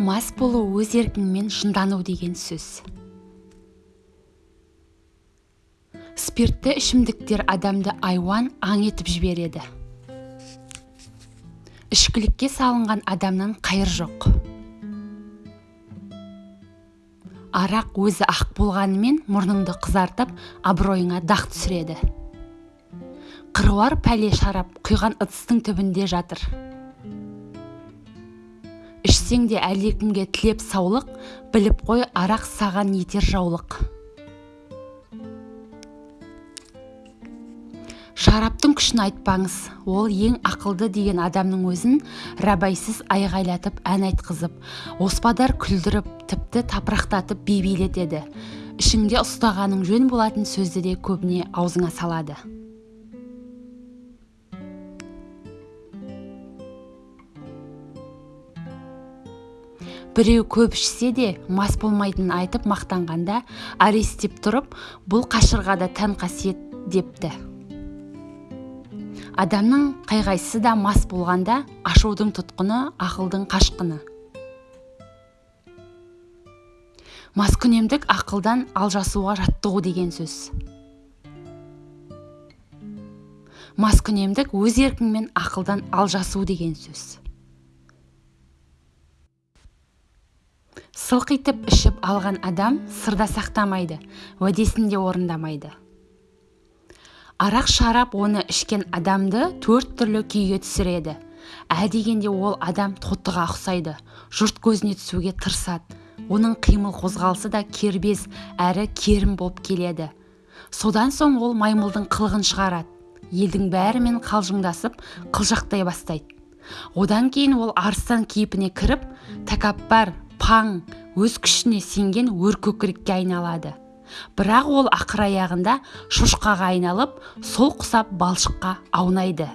мас болу өз еркіңмен жындану деген сөз. Спиртті ішімдіктер адамды айуан аң етіп жібереді. Ішкілікке салынған адамнан қайыр жоқ. Арақ өзі ақ болғанымен мұрныңды қызартып абыройыңа дақ түсіреді. Қыруар пәле шарап құйған ыдыстың түбінде жатыр. Ішсең де әлдекімге тілеп саулық біліп қой арақ саған етер жаулық. Шараптың күшін айтпаңыз ол ең ақылды деген адамның өзін рабайсыз айғайлатып ән айтқызып оспадар күлдіріп тіпті тапырақтатып би билетеді ішіңде ұстағаның жөн болатын сөзді де көбіне аузыңа салады. Біреу көп ішсе де мас болмайтынын айтып мақтанғанда аристеп тұрып бұл қашырға да тән қасиет депті. Адамның қай-қайсысы да мас болғанда ашудың тұтқыны ақылдың қашқыны. Маскүнемдік ақылдан алжасуға жаттығу деген сөз. Маскүнемдік өз еркіңмен ақылдан алжасу деген сөз. Сылқ етіп ішіп алған адам сырда сақтамайды уәдесін де орындамайды. Арақ шарап оны ішкен адамды төрт түрлі күйге түсіреді. Ә дегенде ол адам тотыға ұқсайды жұрт көзіне түсуге тырысады. Оның қимыл қозғалысы да кербез әрі керім болып келеді. Содан соң ол маймылдың қылығын шығарады. Елдің бәрімен қалжыңдасып қылжақтай бастайды. Одан кейін ол арыстан кейпіне кіріп тәкаппар паң өз күшіне сенген өркөкірекке айналады. Бірақ ол ақыр аяғында шошқаға айналып сол құсап балшыққа аунайды.